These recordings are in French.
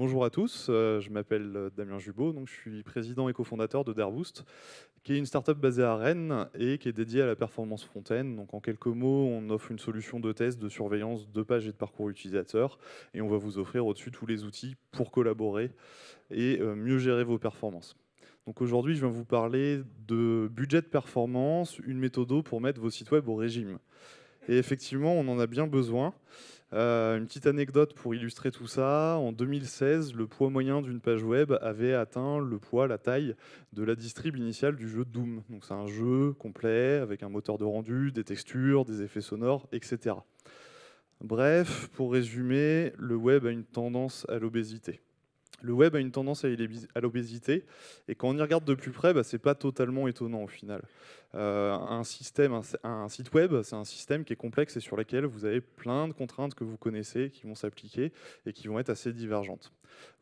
Bonjour à tous, euh, je m'appelle euh, Damien Jubot, donc je suis président et cofondateur de Dareboost, qui est une startup basée à Rennes et qui est dédiée à la performance front-end. Donc en quelques mots, on offre une solution de test, de surveillance de pages et de parcours utilisateur et on va vous offrir au-dessus tous les outils pour collaborer et euh, mieux gérer vos performances. Donc aujourd'hui, je viens vous parler de budget de performance, une méthode pour mettre vos sites web au régime. Et effectivement, on en a bien besoin. Euh, une petite anecdote pour illustrer tout ça. En 2016, le poids moyen d'une page web avait atteint le poids, la taille de la distrib initiale du jeu Doom. C'est un jeu complet avec un moteur de rendu, des textures, des effets sonores, etc. Bref, pour résumer, le web a une tendance à l'obésité le web a une tendance à l'obésité, et quand on y regarde de plus près, bah, ce n'est pas totalement étonnant au final. Euh, un, système, un, site web, c'est un système qui est complexe et sur lequel vous avez plein de contraintes que vous connaissez, qui vont s'appliquer et qui vont être assez divergentes.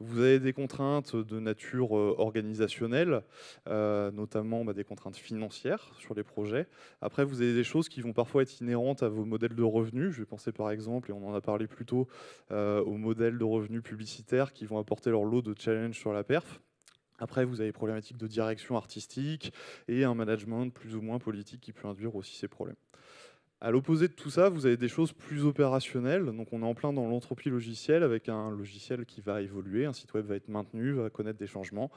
Vous avez des contraintes de nature euh, organisationnelle, euh, notamment bah, des contraintes financières sur les projets. Après, vous avez des choses qui vont parfois être inhérentes à vos modèles de revenus. Je vais penser par exemple, et on en a parlé plus tôt, aux modèles de revenus publicitaires qui vont apporter leur lot de challenge sur la perf. Après, vous avez des problématiques de direction artistique et un management plus ou moins politique qui peut induire aussi ces problèmes. À l'opposé de tout ça, vous avez des choses plus opérationnelles. Donc on est en plein dans l'entropie logicielle avec un logiciel qui va évoluer, un site web va être maintenu, va connaître des changements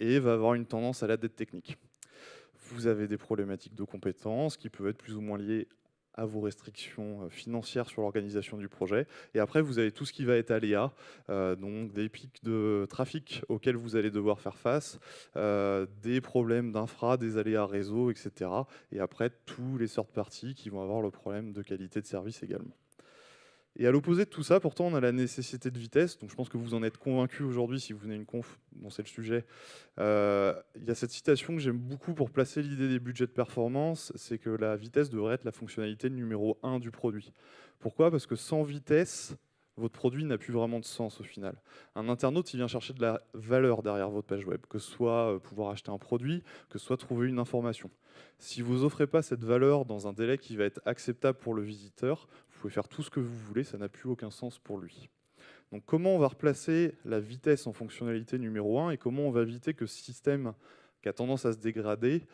et va avoir une tendance à la dette technique. Vous avez des problématiques de compétences qui peuvent être plus ou moins liées à vos restrictions euh, financières sur l'organisation du projet. Et après, vous avez tout ce qui va être aléa, euh, donc des pics de trafic auxquels vous allez devoir faire face, euh, des problèmes d'infra, des aléas réseau, etc. Et après, tous les sortes parties qui vont avoir le problème de qualité de service également. Et à l'opposé de tout ça, pourtant, on a la nécessité de vitesse. Donc je pense que vous en êtes convaincu aujourd'hui si vous venez une conf dont c'est le sujet. Euh, il y a cette citation que j'aime beaucoup pour placer l'idée des budgets de performance, c'est que la vitesse devrait être la fonctionnalité numéro un du produit. Pourquoi? Parce que sans vitesse, votre produit n'a plus vraiment de sens au final. Un internaute, il vient chercher de la valeur derrière votre page web, que ce soit euh, pouvoir acheter un produit, que ce soit trouver une information. Si vous n'offrez pas cette valeur dans un délai qui va être acceptable pour le visiteur, pouvez faire tout ce que vous voulez, ça n'a plus aucun sens pour lui. Donc comment on va replacer la vitesse en fonctionnalité numéro 1 et comment on va éviter que ce système qui a tendance à se dégrader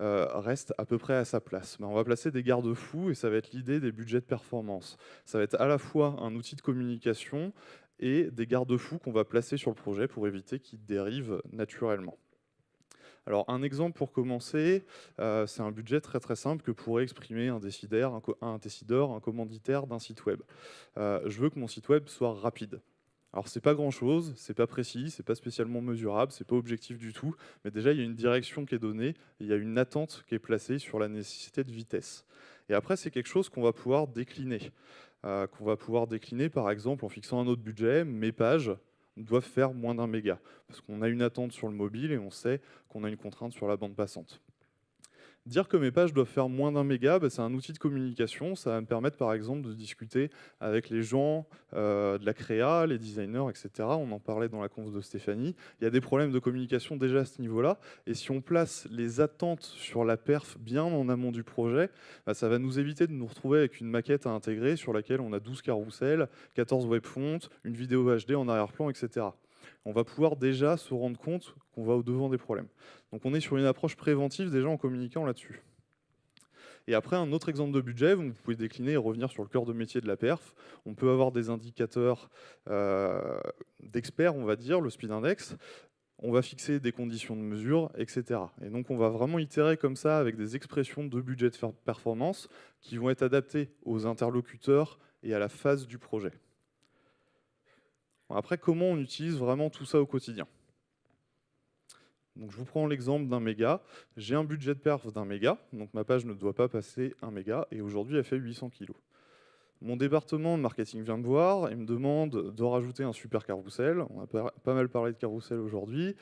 euh, reste à peu près à sa place? Mais on va placer des garde-fous et ça va être l'idée des budgets de performance. Ça va être à la fois un outil de communication et des garde-fous qu'on va placer sur le projet pour éviter qu'il dérive naturellement. Alors un exemple pour commencer, euh, c'est un budget très très simple que pourrait exprimer un décideur, un, commanditaire d'un site web. Euh, je veux que mon site web soit rapide. Alors c'est pas grand chose, c'est pas précis, c'est pas spécialement mesurable, c'est pas objectif du tout, mais déjà il y a une direction qui est donnée, il y a une attente qui est placée sur la nécessité de vitesse. Et après c'est quelque chose qu'on va pouvoir décliner, euh, qu'on va pouvoir décliner par exemple en fixant un autre budget, mes pages doivent faire moins d'un méga. Parce qu'on a une attente sur le mobile et on sait qu'on a une contrainte sur la bande passante. Dire que mes pages doivent faire moins d'un méga, bah, c'est un outil de communication. Ça va me permettre par exemple de discuter avec les gens euh, de la créa, les designers, etc. On en parlait dans la conf de Stéphanie. Il y a des problèmes de communication déjà à ce niveau-là. Et si on place les attentes sur la perf bien en amont du projet, bah, ça va nous éviter de nous retrouver avec une maquette à intégrer sur laquelle on a 12 carousels, 14 webfonts, une vidéo HD en arrière-plan, etc on va pouvoir déjà se rendre compte qu'on va au-devant des problèmes. Donc on est sur une approche préventive déjà en communiquant là-dessus. Et après, un autre exemple de budget, vous pouvez décliner et revenir sur le cœur de métier de la perf. On peut avoir des indicateurs euh, d'experts, on va dire, le speed index. On va fixer des conditions de mesure, etc. Et donc, on va vraiment itérer comme ça avec des expressions de budget de performance qui vont être adaptées aux interlocuteurs et à la phase du projet. Après, comment on utilise vraiment tout ça au quotidien? Je vous prends l'exemple d'un méga. J'ai un budget de perf d'un méga, donc ma page ne doit pas passer un méga, et aujourd'hui elle fait 800 kg. Mon département de marketing vient me voir et me demande de rajouter un super carrousel. On a pas mal parlé de carrousel aujourd'hui.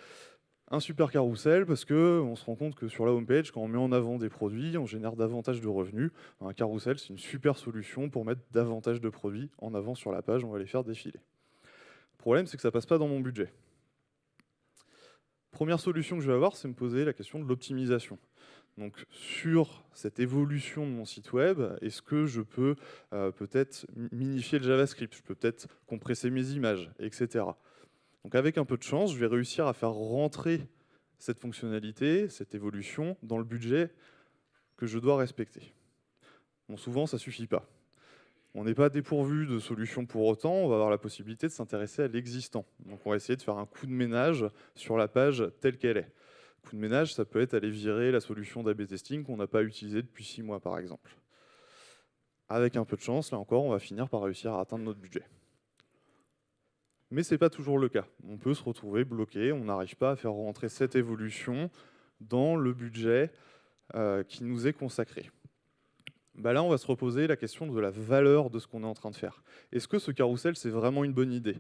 Un super carrousel parce qu'on se rend compte que sur la homepage, quand on met en avant des produits, on génère davantage de revenus. Un carrousel, c'est une super solution pour mettre davantage de produits en avant sur la page. On va les faire défiler. Le problème, c'est que ça ne passe pas dans mon budget. Première solution que je vais avoir, c'est me poser la question de l'optimisation. Donc sur cette évolution de mon site web, est-ce que je peux euh, peut-être minifier le JavaScript? Je peux peut-être compresser mes images, etc. Donc avec un peu de chance, je vais réussir à faire rentrer cette fonctionnalité, cette évolution, dans le budget que je dois respecter. Bon, souvent, ça ne suffit pas. On n'est pas dépourvu de solutions pour autant, on va avoir la possibilité de s'intéresser à l'existant. Donc on va essayer de faire un coup de ménage sur la page telle qu'elle est. Coup de ménage, ça peut être aller virer la solution d'AB testing qu'on n'a pas utilisée depuis six mois par exemple. Avec un peu de chance, là encore, on va finir par réussir à atteindre notre budget. Mais ce n'est pas toujours le cas. On peut se retrouver bloqué, on n'arrive pas à faire rentrer cette évolution dans le budget euh, qui nous est consacré. Bah là, on va se reposer la question de la valeur de ce qu'on est en train de faire. Est-ce que ce carrousel, c'est vraiment une bonne idée?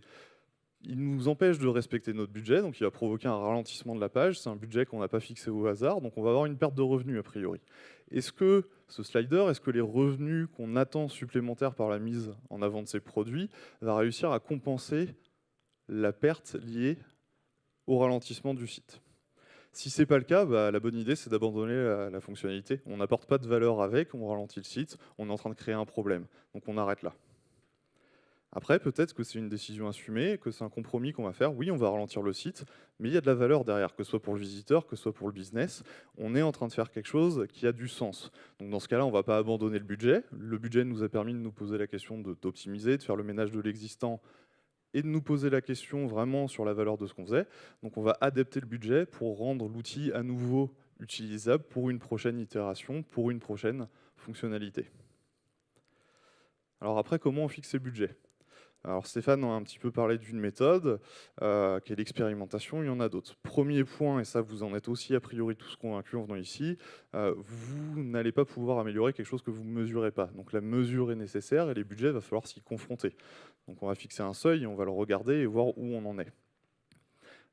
Il nous empêche de respecter notre budget, donc il va provoquer un ralentissement de la page. C'est un budget qu'on n'a pas fixé au hasard, donc on va avoir une perte de revenus a priori. Est-ce que ce slider, est-ce que les revenus qu'on attend supplémentaires par la mise en avant de ces produits va réussir à compenser la perte liée au ralentissement du site? Si ce n'est pas le cas, bah, la bonne idée, c'est d'abandonner la, fonctionnalité. On n'apporte pas de valeur avec, on ralentit le site, on est en train de créer un problème. Donc on arrête là. Après, peut-être que c'est une décision assumée, que c'est un compromis qu'on va faire. Oui, on va ralentir le site, mais il y a de la valeur derrière, que ce soit pour le visiteur, que ce soit pour le business. On est en train de faire quelque chose qui a du sens. Donc dans ce cas-là, on ne va pas abandonner le budget. Le budget nous a permis de nous poser la question d'optimiser, de faire le ménage de l'existant et de nous poser la question vraiment sur la valeur de ce qu'on faisait. Donc on va adapter le budget pour rendre l'outil à nouveau utilisable pour une prochaine itération, pour une prochaine fonctionnalité. Alors après, comment on fixe le budget? Alors Stéphane a un petit peu parlé d'une méthode, euh, qui est l'expérimentation, il y en a d'autres. Premier point, et ça vous en êtes aussi a priori tous convaincus en venant ici, euh, vous n'allez pas pouvoir améliorer quelque chose que vous ne mesurez pas. Donc la mesure est nécessaire et les budgets, il va falloir s'y confronter. Donc on va fixer un seuil, on va le regarder et voir où on en est.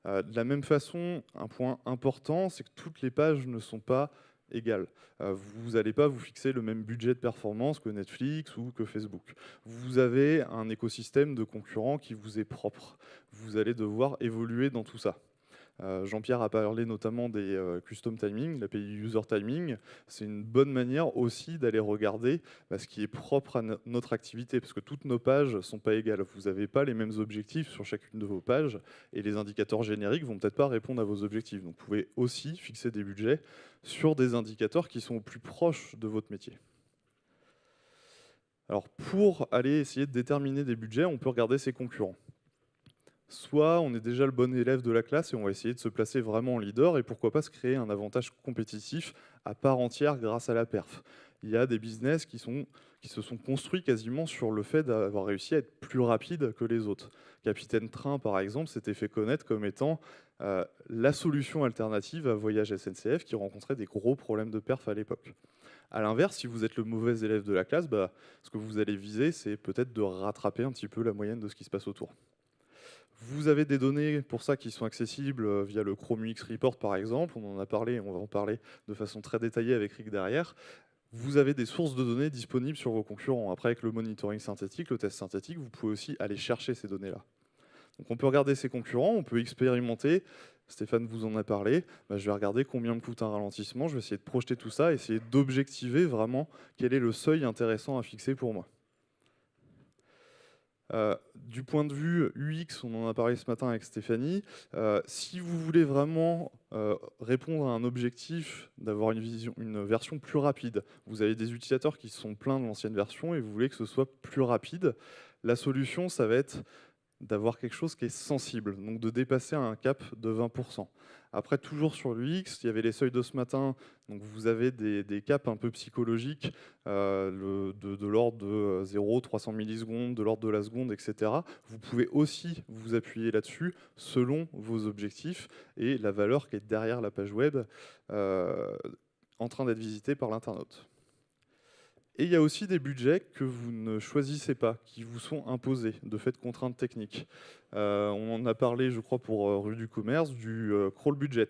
Euh, de la même façon, un point important, c'est que toutes les pages ne sont pas égales. Euh, vous n'allez pas vous fixer le même budget de performance que Netflix ou que Facebook. Vous avez un écosystème de concurrents qui vous est propre. Vous allez devoir évoluer dans tout ça. Euh, Jean-Pierre a parlé notamment des euh, custom timing, l'API user timing. C'est une bonne manière aussi d'aller regarder bah, ce qui est propre à notre activité, parce que toutes nos pages ne sont pas égales. Vous n'avez pas les mêmes objectifs sur chacune de vos pages, et les indicateurs génériques vont peut-être pas répondre à vos objectifs. Donc vous pouvez aussi fixer des budgets sur des indicateurs qui sont au plus proches de votre métier. Alors pour aller essayer de déterminer des budgets, on peut regarder ses concurrents soit on est déjà le bon élève de la classe et on va essayer de se placer vraiment en leader et pourquoi pas se créer un avantage compétitif à part entière grâce à la perf. Il y a des business qui, se sont construits quasiment sur le fait d'avoir réussi à être plus rapide que les autres. Capitaine Train, par exemple, s'était fait connaître comme étant euh, la solution alternative à Voyage SNCF qui rencontrait des gros problèmes de perf à l'époque. A l'inverse, si vous êtes le mauvais élève de la classe, bah, ce que vous allez viser, c'est peut-être de rattraper un petit peu la moyenne de ce qui se passe autour. Vous avez des données pour ça qui sont accessibles euh, via le Chrome UX Report par exemple, on en a parlé, on va en parler de façon très détaillée avec Rick derrière. Vous avez des sources de données disponibles sur vos concurrents. Après, avec le monitoring synthétique, le test synthétique, vous pouvez aussi aller chercher ces données-là. Donc on peut regarder ses concurrents, on peut expérimenter. Stéphane vous en a parlé. Bah, je vais regarder combien me coûte un ralentissement. Je vais essayer de projeter tout ça, essayer d'objectiver vraiment quel est le seuil intéressant à fixer pour moi. Euh, du point de vue UX, on en a parlé ce matin avec Stéphanie, euh, si vous voulez vraiment euh, répondre à un objectif d'avoir une, une version plus rapide, vous avez des utilisateurs qui sont pleins de l'ancienne version et vous voulez que ce soit plus rapide, la solution, ça va être d'avoir quelque chose qui est sensible, donc de dépasser un cap de 20%. Après, toujours sur l'UX, il y avait les seuils de ce matin, donc vous avez des, caps un peu psychologiques euh, de, l'ordre de 0, 300 millisecondes, de l'ordre de la seconde, etc. Vous pouvez aussi vous appuyer là-dessus selon vos objectifs et la valeur qui est derrière la page web euh, en train d'être visitée par l'internaute. Et il y a aussi des budgets que vous ne choisissez pas, qui vous sont imposés, de fait de contraintes techniques. Euh, on en a parlé, je crois, pour euh, Rue du Commerce, du euh, crawl budget.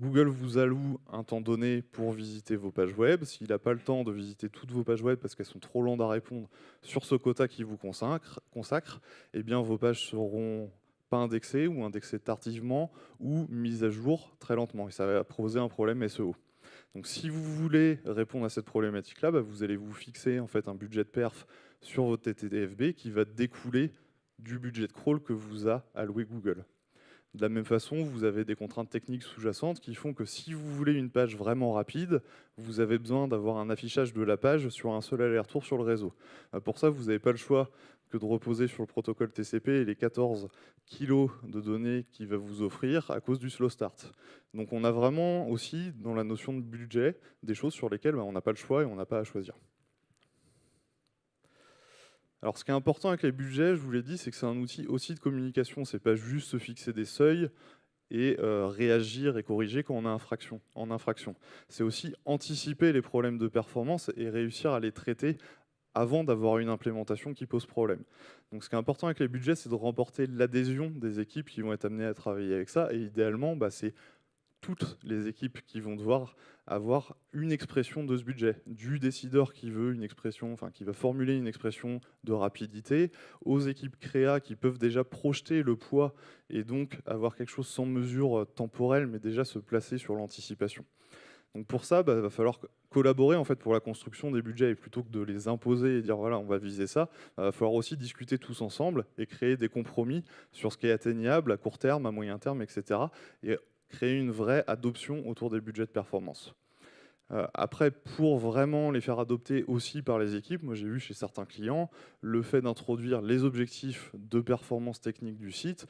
Google vous alloue un temps donné pour visiter vos pages web. S'il n'a pas le temps de visiter toutes vos pages web parce qu'elles sont trop lentes à répondre sur ce quota qui vous consacre, consacre eh bien vos pages seront pas indexées ou indexées tardivement ou mises à jour très lentement. Et ça va poser un problème SEO. Donc si vous voulez répondre à cette problématique-là, bah, vous allez vous fixer en fait un budget de perf sur votre TTDFB qui va découler du budget de crawl que vous a alloué Google. De la même façon, vous avez des contraintes techniques sous-jacentes qui font que si vous voulez une page vraiment rapide, vous avez besoin d'avoir un affichage de la page sur un seul aller-retour sur le réseau. Euh, pour ça, vous n'avez pas le choix que de reposer sur le protocole TCP et les 14 kilos de données qu'il va vous offrir à cause du slow start. Donc on a vraiment aussi, dans la notion de budget, des choses sur lesquelles ben, on n'a pas le choix et on n'a pas à choisir. Alors ce qui est important avec les budgets, je vous l'ai dit, c'est que c'est un outil aussi de communication. C'est pas juste se fixer des seuils et euh, réagir et corriger quand on a infraction, en infraction. C'est aussi anticiper les problèmes de performance et réussir à les traiter avant d'avoir une implémentation qui pose problème. Donc ce qui est important avec les budgets, c'est de remporter l'adhésion des équipes qui vont être amenées à travailler avec ça. Et idéalement, bah, c'est toutes les équipes qui vont devoir avoir une expression de ce budget, du décideur qui veut une expression, enfin qui va formuler une expression de rapidité, aux équipes créa qui peuvent déjà projeter le poids et donc avoir quelque chose sans mesure euh, temporelle, mais déjà se placer sur l'anticipation. Donc pour ça, il bah, va falloir collaborer en fait pour la construction des budgets et plutôt que de les imposer et dire voilà on va viser ça, il va falloir aussi discuter tous ensemble et créer des compromis sur ce qui est atteignable à court terme, à moyen terme, etc. Et créer une vraie adoption autour des budgets de performance. Euh, après, pour vraiment les faire adopter aussi par les équipes, moi j'ai vu chez certains clients le fait d'introduire les objectifs de performance technique du site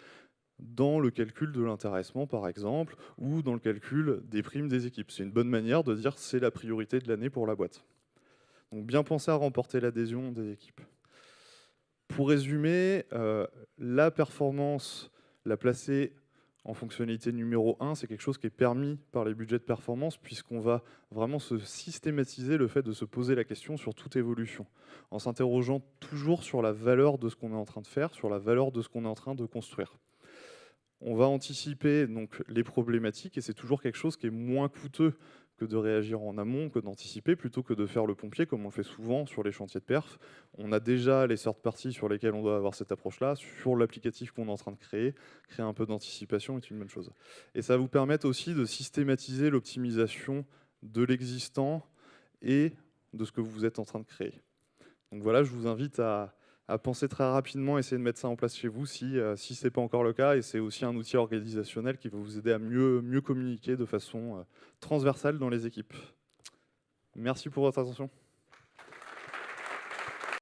dans le calcul de l'intéressement par exemple, ou dans le calcul des primes des équipes. C'est une bonne manière de dire c'est la priorité de l'année pour la boîte. Donc bien penser à remporter l'adhésion des équipes. Pour résumer, euh, la performance, la placer en fonctionnalité numéro 1, c'est quelque chose qui est permis par les budgets de performance puisqu'on va vraiment se systématiser le fait de se poser la question sur toute évolution, en s'interrogeant toujours sur la valeur de ce qu'on est en train de faire, sur la valeur de ce qu'on est en train de construire. On va anticiper donc les problématiques et c'est toujours quelque chose qui est moins coûteux que de réagir en amont, que d'anticiper, plutôt que de faire le pompier, comme on le fait souvent sur les chantiers de perf. On a déjà les sortes parties sur lesquelles on doit avoir cette approche-là. Sur l'applicatif qu'on est en train de créer, créer un peu d'anticipation est une bonne chose. Et ça va vous permettre aussi de systématiser l'optimisation de l'existant et de ce que vous êtes en train de créer. Donc voilà, je vous invite à, à penser très rapidement, essayer de mettre ça en place chez vous si, euh, si ce n'est pas encore le cas. Et c'est aussi un outil organisationnel qui va vous aider à mieux, mieux communiquer de façon euh, transversale dans les équipes. Merci pour votre attention.